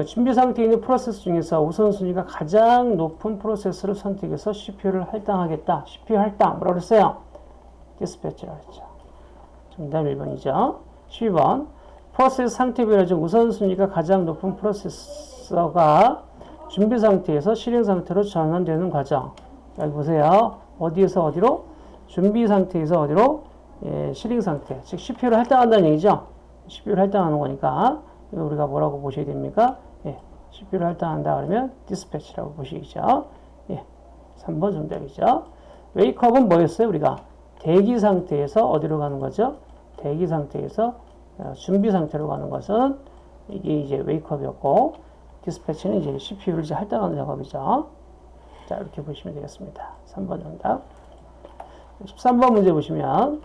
준비 상태에 있는 프로세스 중에서 우선순위가 가장 높은 프로세스를 선택해서 CPU를 할당하겠다. CPU 할당. 뭐라 그랬어요? dispatch라고 했죠. 정답 1번이죠. 12번. 프로세스 상태별로 중 우선순위가 가장 높은 프로세 스가 준비 상태에서 실행 상태로 전환되는 과정. 여기 보세요. 어디에서 어디로? 준비 상태에서 어디로? 예, 실행 상태, 즉 CPU를 할당한다는 얘기죠. CPU를 할당하는 거니까 우리가 뭐라고 보셔야 됩니까? 예, CPU를 할당한다 그러면 dispatch라고 보시죠. 예, 3번 정답이죠. wake up은 뭐였어요? 우리가 대기 상태에서 어디로 가는 거죠? 대기 상태에서 어, 준비 상태로 가는 것은 이게 이제 웨이크업이었고 디스패치는 이제 CPU를 이제 할당하는 작업이죠. 자, 이렇게 보시면 되겠습니다. 3번 정답. 13번 문제 보시면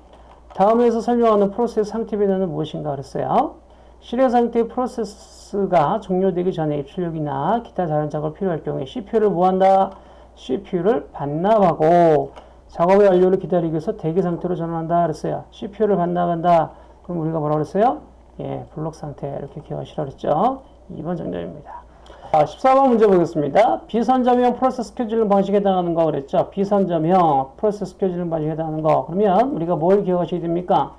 다음에서 설명하는 프로세스 상태 변화는 무엇인가 그랬어요. 실행 상태 프로세스가 종료되기 전에 입출력이나 기타 다른 작업이 필요할 경우에 CPU를 뭐한다? CPU를 반납하고 작업의 완료를 기다리기 위해서 대기 상태로 전환한다 그랬어요. CPU를 반납한다. 그럼 우리가 뭐라 그랬어요? 예, 블록 상태 이렇게 기억하시라 그랬죠. 2번 정답입니다. 자, 14번 문제 보겠습니다. 비선점형 프로세스 스케줄링 방식에 해당하는 거 그랬죠. 비선점형 프로세스 스케줄링 방식에 해당하는 거. 그러면 우리가 뭘 기억하셔야 됩니까?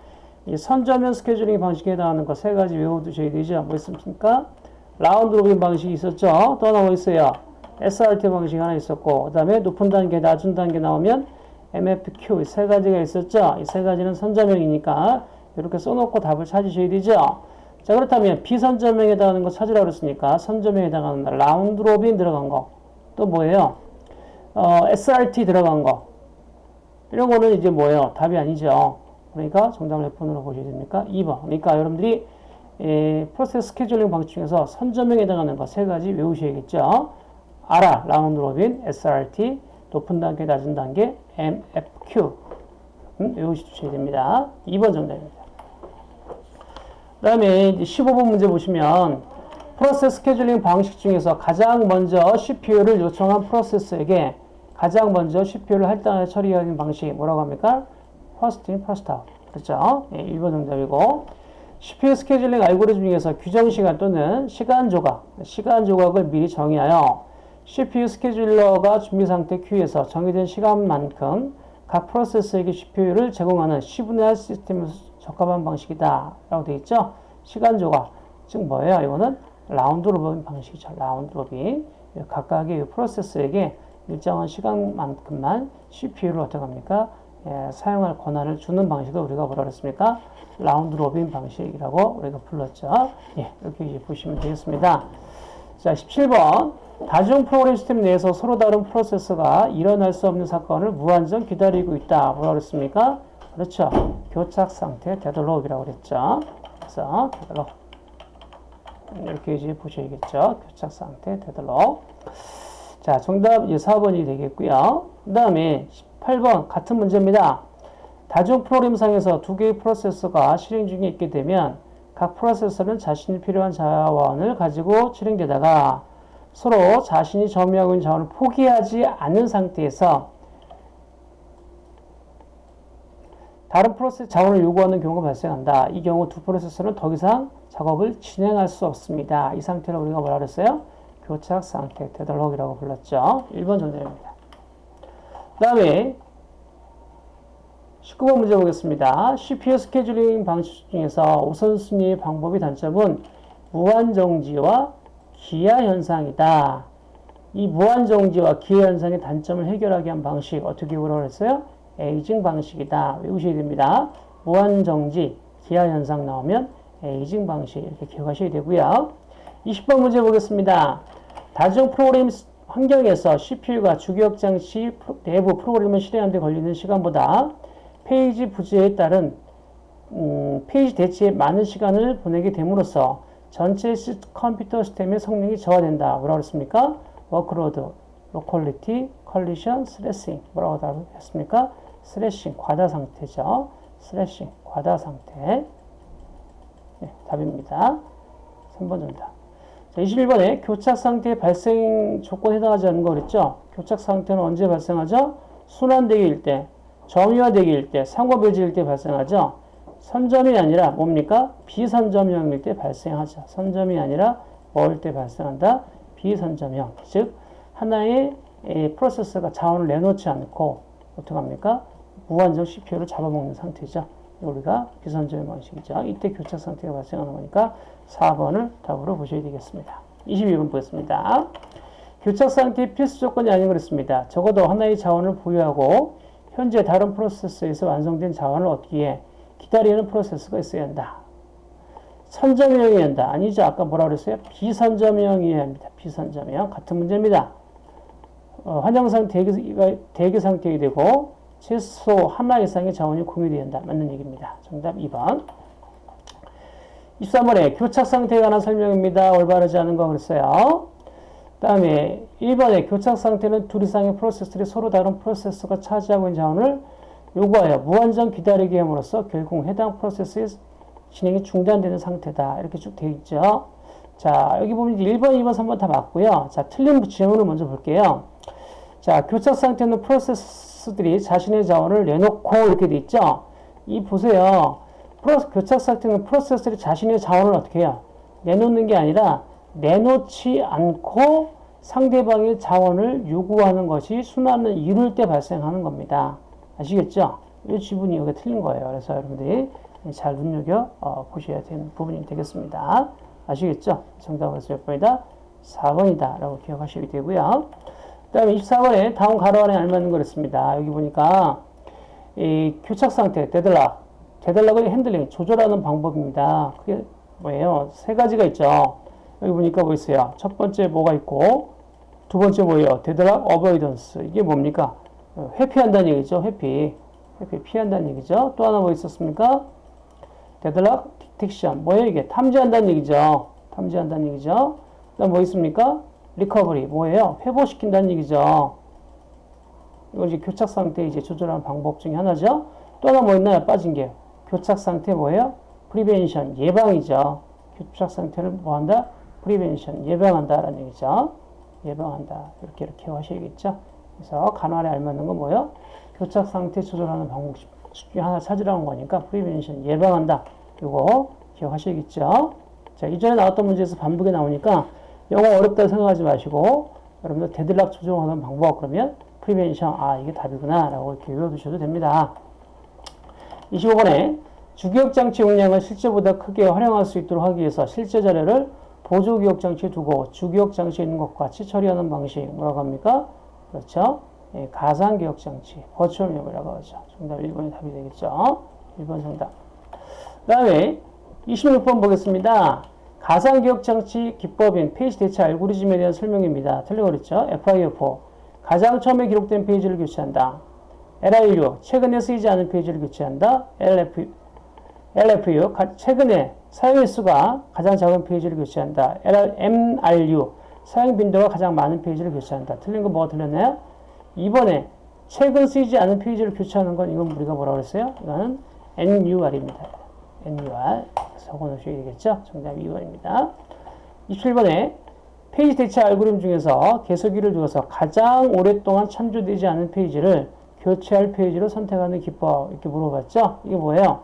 이 선점형 스케줄링 방식에 해당하는 거 세 가지 외워두셔야 되죠. 뭐 있습니까? round robin 방식이 있었죠. 또 하나 뭐 있어요? SRT 방식 하나 있었고, 그 다음에 높은 단계, 낮은 단계 나오면 MFQ 세 가지가 있었죠. 이 세 가지는 선점형이니까 이렇게 써놓고 답을 찾으셔야 되죠. 자 그렇다면 비선점형에 해당하는 거 찾으라고 그랬으니까 선점형에 해당하는 round robin 들어간 거 또 뭐예요? 어, SRT 들어간 거 이런 거는 이제 뭐예요? 답이 아니죠. 그러니까 정답을 몇 번으로 보셔야 됩니까? 2번. 그러니까 여러분들이 에, 프로세스 스케줄링 방식 중에서 선점형에 해당하는 거 세 가지 외우셔야겠죠. 알아, round robin, SRT, 높은 단계, 낮은 단계, MFQ 음, 외우셔야 됩니다. 2번 정답입니다. 그 다음에 15번 문제 보시면 프로세스 스케줄링 방식 중에서 가장 먼저 CPU를 요청한 프로세스에게 가장 먼저 CPU를 할당해 처리하는 방식이 뭐라고 합니까? first in, first out. 그렇죠? 예, 1번 정답이고 CPU 스케줄링 알고리즘 중에서 규정 시간 또는 시간 조각, 시간 조각을 미리 정의하여 CPU 스케줄러가 준비 상태 큐에서 정해진 시간만큼 각 프로세스에게 CPU를 제공하는 시분할 시스템에 적합한 방식이다. 라고 되어 있죠? 시간 조각. 즉 뭐예요? 이거는 round robin 방식이죠. round robin. 각각의 프로세스에게 일정한 시간만큼만 CPU를 어떻게 합니까? 예, 사용할 권한을 주는 방식을 우리가 뭐라 그랬습니까? round robin 방식이라고 우리가 불렀죠. 예, 이렇게 보시면 되겠습니다. 자, 17번. 다중 프로그램 시스템 내에서 서로 다른 프로세스가 일어날 수 없는 사건을 무한정 기다리고 있다. 뭐라 그랬습니까? 그렇죠. 교착 상태 deadlock이라고 그랬죠. 그래서 deadlock. 이렇게 이제 보셔야겠죠. 교착 상태 deadlock. 자, 정답 이제 4번이 되겠고요. 그 다음에 18번 같은 문제입니다. 다중 프로그램상에서 두 개의 프로세스가 실행 중에 있게 되면 각 프로세서는 자신이 필요한 자원을 가지고 실행되다가 서로 자신이 점유하고 있는 자원을 포기하지 않는 상태에서 다른 프로세스 자원을 요구하는 경우가 발생한다. 이 경우 두 프로세서는 더 이상 작업을 진행할 수 없습니다. 이 상태를 우리가 뭐라 그랬어요? 교착 상태, 데덜록이라고 불렀죠. 1번 정답입니다. 그 다음에 19번 문제 보겠습니다. CPU 스케줄링 방식 중에서 우선순위 방법의 단점은 무한정지와 기아 현상이다. 이 무한정지와 기아 현상의 단점을 해결하기 위한 방식 어떻게 뭐라고 했어요? aging 방식이다. 외우셔야 됩니다. 무한정지, 기아 현상 나오면 aging 방식 이렇게 기억하셔야 되고요. 20번 문제 보겠습니다. 다중 프로그램 환경에서 CPU가 주기억 장치 내부 프로그램을 실행하는 데 걸리는 시간보다 페이지 부재에 따른 음, 페이지 대치에 많은 시간을 보내게 됨으로써 전체 컴퓨터 시스템의 성능이 저하된다. 뭐라고 그랬습니까? workload, locality, collision, thrashing. 뭐라고 했습니까? thrashing, 과다 상태죠. thrashing, 과다 상태. 네, 답입니다. 3번 정답. 자, 21번에 교착 상태 발생 조건에 해당하지 않는 거 그랬죠? 교착 상태는 언제 발생하죠? 순환 대기일 때, 점유화 대기일 때, 상호배지일 때 발생하죠? 선점이 아니라 뭡니까? 비선점형일 때 발생하죠. 선점이 아니라 뭐일 때 발생한다? 비선점형. 즉 하나의 프로세서가 자원을 내놓지 않고 어떻게 합니까? 무한정 CPU를 잡아먹는 상태죠. 우리가 비선점형 방식이죠. 이때 교착 상태가 발생하는 거니까 4번을 답으로 보셔야 되겠습니다. 22번 보겠습니다. 교착 상태의 필수 조건이 아닌 그랬습니다. 적어도 하나의 자원을 보유하고 현재 다른 프로세서에서 완성된 자원을 얻기 위해 기다리는 프로세스가 있어야 한다. 선점형이어야 한다. 아니죠. 아까 뭐라 그랬어요? 비선점형이어야 합니다. 비선점형. 같은 문제입니다. 어, 환영상 대기, 대기 상태가 되고 최소 하나 이상의 자원이 공유되어야 한다. 맞는 얘기입니다. 정답 2번. 23번에 교착 상태에 관한 설명입니다. 올바르지 않은 거 그랬어요. 다음에 1번에 교착 상태는 둘 이상의 프로세스들이 서로 다른 프로세서가 차지하고 있는 자원을 요구하여 무한정 기다리게 함으로써 결국 해당 프로세스의 진행이 중단되는 상태다. 이렇게 쭉 되어 있죠. 자, 여기 보면 1번, 2번, 3번 다 맞고요. 자, 틀린 질문을 먼저 볼게요. 자, 교착 상태는 프로세스 들이 자신의 자원을 내놓고 이렇게 돼 있죠. 이 보세요. 프로, 교착 상태는 프로세스들이 자신의 자원을 어떻게 해요? 내놓는 게 아니라 내놓지 않고 상대방의 자원을 요구하는 것이 순환을 이룰 때 발생하는 겁니다. 아시겠죠? 이 지분이 여기 틀린 거예요. 그래서 여러분들이 잘 눈여겨 어, 보셔야 되는 부분이 되겠습니다. 아시겠죠? 정답은 몇 번이다? 4번이다. 라고 기억하시게 되고요. 그 다음에 24번에 다음 가로 안에 알맞는 거랬습니다. 여기 보니까 이 교착 상태, 데들락. deadlock을 handling, 조절하는 방법입니다. 그게 뭐예요? 세 가지가 있죠. 여기 보니까 뭐 있어요? 첫 번째 뭐가 있고, 두 번째 뭐예요? deadlock avoidance. 이게 뭡니까? 회피한다는 얘기죠. 회피. 회피 피한다는 얘기죠. 또 하나 뭐 있었습니까? deadlock detection. 뭐예요 이게? 탐지한다는 얘기죠. 탐지한다는 얘기죠. 그다음 뭐 있습니까? recovery. 뭐예요? 회복시킨다는 얘기죠. 이거 이제 교착 상태 이제 조절하는 방법 중에 하나죠. 또 하나 뭐 있나요? 빠진 게. 교착 상태 뭐예요? prevention 예방이죠. 교착 상태를 뭐 한다? prevention 예방한다라는 얘기죠. 예방한다. 이렇게 이렇게 하셔야겠죠. 그래서 괄호에 알맞는 건 뭐예요? 교착 상태 조절하는 방법 중에 하나 찾으라는 거니까 prevention 예방한다. 이거 기억하셔야겠죠. 자, 이전에 나왔던 문제에서 반복이 나오니까 영어 어렵다 생각하지 마시고 여러분들 deadlock 조정하는 방법 그러면 prevention 아 이게 답이구나 라고 이렇게 외워두셔도 됩니다. 25번에 주기억장치 용량을 실제보다 크게 활용할 수 있도록 하기 위해서 실제 자료를 보조기억장치에 두고 주기억장치에 있는 것과 같이 처리하는 방식 뭐라고 합니까? 그렇죠? 예, 가상기억장치, virtual memory라고 하죠. 정답 1번이 답이 되겠죠? 1번 정답. 그 다음에 26번 보겠습니다. 가상기억장치 기법인 페이지 대체 알고리즘에 대한 설명입니다. 틀린 걸 물었죠? FIFO. 가장 처음에 기록된 페이지를 교체한다. LRU. 최근에 쓰이지 않은 페이지를 교체한다. LF, LFU. 최근에 사용 횟수가 가장 작은 페이지를 교체한다. LR, MRU. 사용 빈도가 가장 많은 페이지를 교체한다. 틀린 거 뭐가 틀렸나요? 이번에 최근 쓰이지 않은 페이지를 교체하는 건 이건 우리가 뭐라고 그랬어요? 이거는 NUR입니다. NUR. 적어놓으셔야 되겠죠? 정답 2번입니다. 27번에 페이지 대체 알고리즘 중에서 개수기를 두어서 가장 오랫동안 참조되지 않은 페이지를 교체할 페이지로 선택하는 기법 이렇게 물어봤죠? 이게 뭐예요?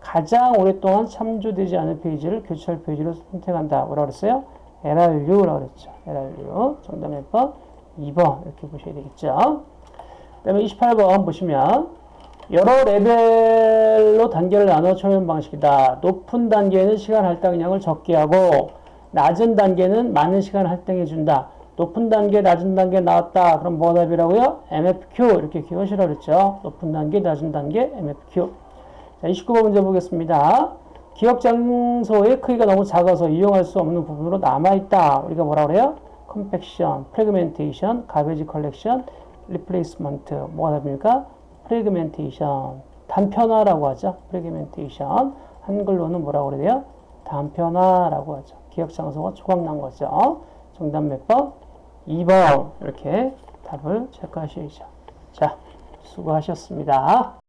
가장 오랫동안 참조되지 않은 페이지를 교체할 페이지로 선택한다. 뭐라고 그랬어요? LRU라고 그랬죠. LRU. 정답 몇 번? 2번. 이렇게 보셔야 되겠죠. 그 다음에 28번 보시면 여러 레벨로 단계를 나눠 처리하는 방식이다. 높은 단계는 시간 할당량을 적게 하고 낮은 단계는 많은 시간 할당해 준다. 높은 단계, 낮은 단계 나왔다. 그럼 뭐가 답이라고요? MFQ 이렇게 기억하시라 그랬죠. 높은 단계, 낮은 단계, MFQ. 자, 29번 문제 보겠습니다. 기억 장소의 크기가 너무 작아서 이용할 수 없는 부분으로 남아있다. 우리가 뭐라 그래요? compaction, fragmentation, garbage collection, replacement. 뭐가 답입니까? fragmentation. 단편화라고 하죠. fragmentation. 한글로는 뭐라고 그래요? 단편화라고 하죠. 기억 장소가 조각난 거죠. 정답 몇 번? 2번. 이렇게 답을 체크하셔야죠. 자, 수고하셨습니다.